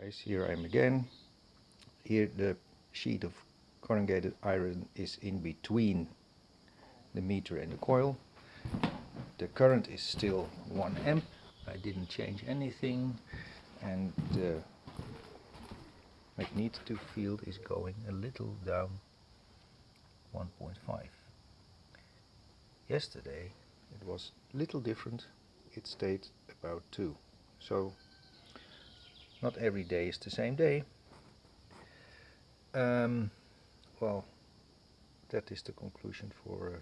guys, here I am again. Here the sheet of corrugated iron is in between the meter and the coil. The current is still 1 amp. I didn't change anything and the magnetic field is going a little down 1.5. Yesterday it was little different. It stayed about 2. So not every day is the same day. Um, well, that is the conclusion for uh.